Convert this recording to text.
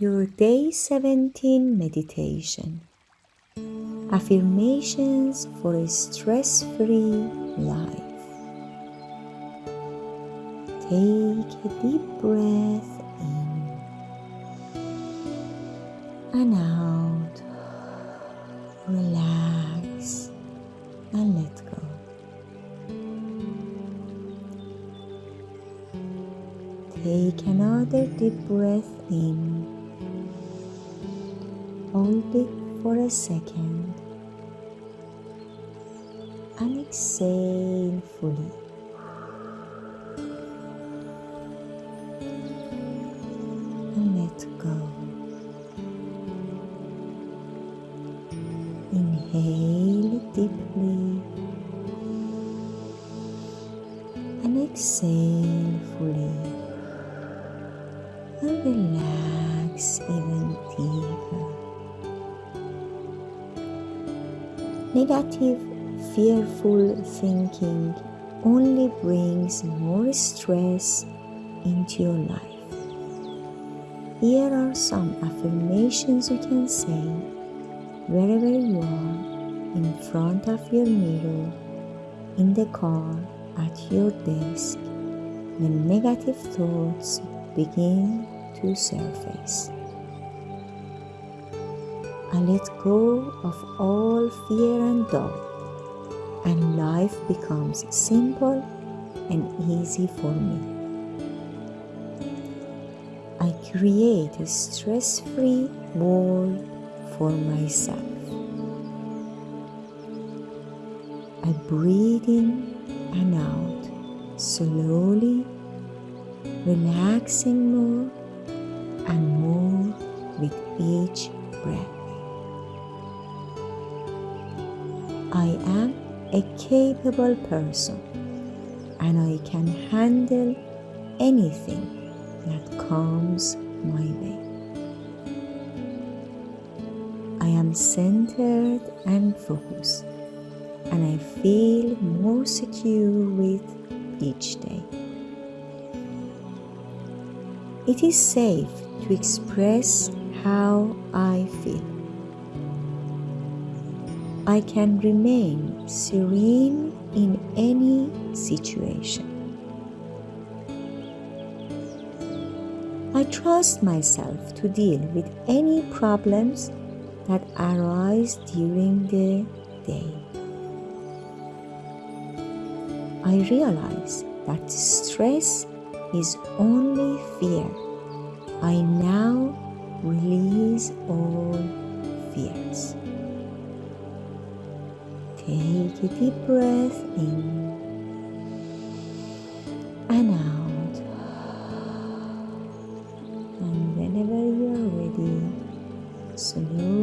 your day 17 meditation. Affirmations for a stress free life. Take a deep breath in and out. Relax and let go. Take another deep breath in. It for a second and exhale fully. And let go. Inhale deeply and exhale fully and relax even deeper. Negative, fearful thinking only brings more stress into your life. Here are some affirmations you can say wherever you are in front of your mirror, in the car, at your desk, when negative thoughts begin to surface. I let go of all fear and doubt, and life becomes simple and easy for me. I create a stress free world for myself. I breathe in and out slowly, relaxing more and more with each breath. I am a capable person and I can handle anything that comes my way. I am centered and focused, and I feel more secure with each day. It is safe to express how I feel. I can remain serene in any situation. I trust myself to deal with any problems that arise during the day. I realize that stress is only fear. I now release all fears. Take a deep breath in and out. And whenever you are ready, slowly